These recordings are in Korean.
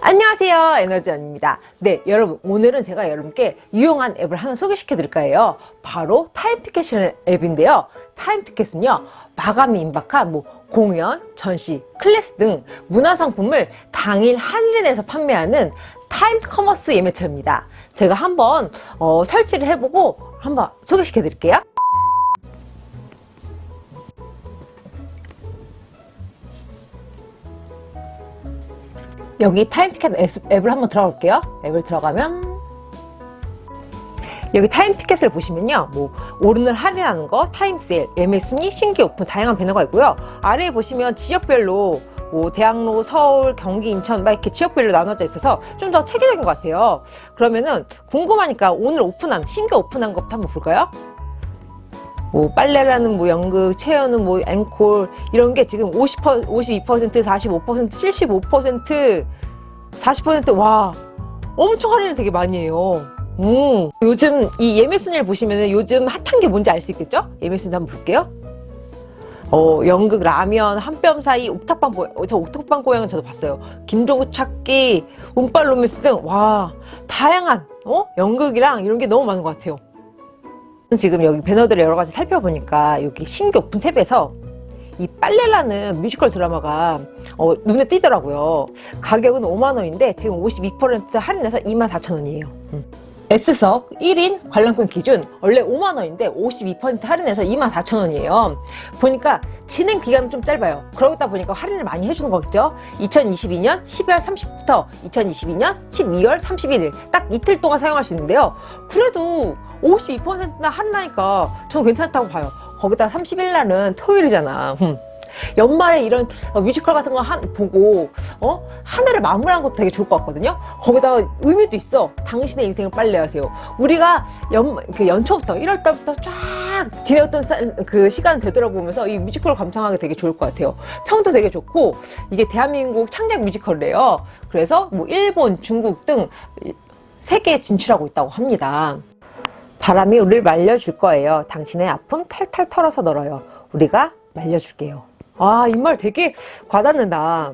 안녕하세요 에너지원입니다. 네 여러분 오늘은 제가 여러분께 유용한 앱을 하나 소개시켜 드릴 거예요. 바로 타임티켓이라는 앱인데요. 타임티켓은요 마감이 임박한 뭐 공연, 전시, 클래스 등 문화상품을 당일 할인해서 판매하는 time commerce 예매처입니다. 제가 한번 어, 설치를 해보고 한번 소개시켜 드릴게요 여기 타임티켓 앱을 한번 들어볼게요. 앱을 들어가면 여기 타임티켓을 보시면요. 뭐 오늘은 할인하는 거 타임세일 예매 순위 신규 오픈 다양한 배너가 있고요. 아래에 보시면 지역별로 뭐 대학로 서울 경기 인천 막 이렇게 지역별로 나눠져 있어서 좀 더 체계적인 것 같아요. 그러면은 궁금하니까 오늘 오픈한 신규 오픈한 것부터 한번 볼까요 뭐 빨래라는 뭐 연극, 재연은 뭐 앵콜 이런 게 지금 50% 52%, 45%, 75%, 40% 와 엄청 할인을 되게 많이 해요. 음, 요즘 이 예매 순위를 보시면은 요즘 핫한 게 뭔지 알 수 있겠죠? 예매 순위 한번 볼게요. 어, 연극, 라면, 한 뼘 사이, 옥탑방 고, 저 옥탑방 고양이는 저도 봤어요. 김종욱 찾기, 운빨 로맨스 등, 와, 다양한, 어? 연극이랑 이런 게 너무 많은 것 같아요. 지금 여기 배너들을 여러 가지 살펴보니까 여기 신규 오픈 탭에서 이 빨래라는 뮤지컬 드라마가 어, 눈에 띄더라고요. 가격은 5만원인데 지금 52% 할인해서 24,000원이에요. 음. S석 1인 관람권 기준 원래 5만원인데 52% 할인해서 24,000원이에요. 보니까 진행 기간은 좀 짧아요. 그러다 보니까 할인을 많이 해주는 거겠죠. 2022년 12월 30일부터 2022년 12월 31일 딱 이틀 동안 사용할 수 있는데요. 그래도 52%나 할인하니까 저는 괜찮다고 봐요. 거기다 30일 날은 토요일이잖아. 음. 연말에 이런 어, 뮤지컬 같은 거 한, 보고 어? 한 해를 마무리하는 것도 되게 좋을 것 같거든요. 거기다가 의미도 있어. 당신의 인생을 빨리 하세요. 우리가 연, 그 연초부터 1월 달부터 쫙 지내었던 사, 그 시간 되돌아보면서 이 뮤지컬을 감상하기 되게 좋을 것 같아요. 평도 되게 좋고 이게 대한민국 창작 뮤지컬이래요. 그래서 뭐 일본, 중국 등 세계에 진출하고 있다고 합니다. 바람이 우리를 말려줄 거예요. 당신의 아픔 탈탈 털어서 널어요. 우리가 말려줄게요. 아, 이 말 되게 와닿는다.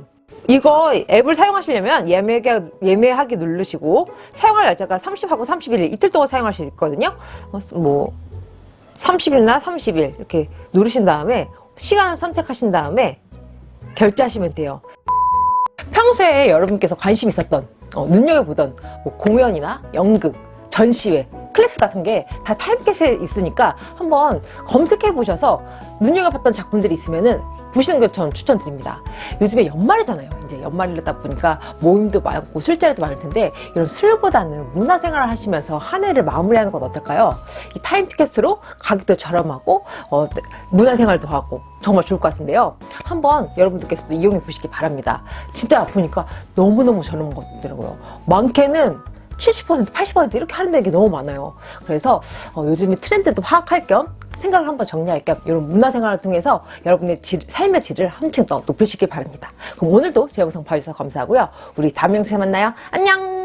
이거 앱을 사용하시려면 예매하기, 예매하기 누르시고 사용할 날짜가 30하고 31일 이틀 동안 사용할 수 있거든요. 뭐 30일나 30일 이렇게 누르신 다음에 시간을 선택하신 다음에 결제하시면 돼요. 평소에 여러분께서 관심 있었던 어, 눈여겨보던 뭐 공연이나 연극, 전시회 클래스 같은 게 다 타임캐스에 있으니까 한번 검색해 보셔서 눈여겨봤던 작품들이 있으면 은 보시는 걸 저는 추천드립니다. 요즘에 연말이잖아요. 이제 연말이다 보니까 모임도 많고 술자리도 많을 텐데 이런 술보다는 문화생활을 하시면서 한 해를 마무리하는 건 어떨까요? 이 타임티켓으로 가격도 저렴하고 어, 문화생활도 하고 정말 좋을 것 같은데요. 한번 여러분들께서도 이용해 보시기 바랍니다. 진짜 보니까 너무너무 저렴한 것 같더라고요. 많게는 70% 80% 이렇게 할인되는 게 너무 많아요 그래서 어, 요즘에 트렌드도 파악할 겸 생각을 한번 정리할 겸 이런 문화생활을 통해서 여러분의 질, 삶의 질을 한층 더 높이시길 바랍니다. 그럼 오늘도 제 영상 봐주셔서 감사하고요. 우리 다음 영상에 만나요. 안녕